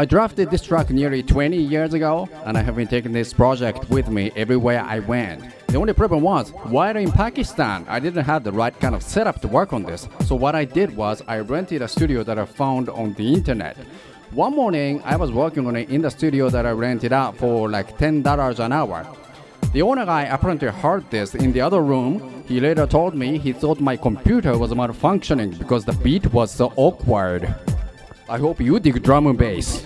I drafted this track nearly 20 years ago, and I have been taking this project with me everywhere I went. The only problem was, while in Pakistan, I didn't have the right kind of setup to work on this. So what I did was, I rented a studio that I found on the internet. One morning, I was working on it in the studio that I rented out for like $10 an hour. The owner guy apparently heard this in the other room. He later told me he thought my computer was malfunctioning because the beat was so awkward. I hope you dig drum and bass.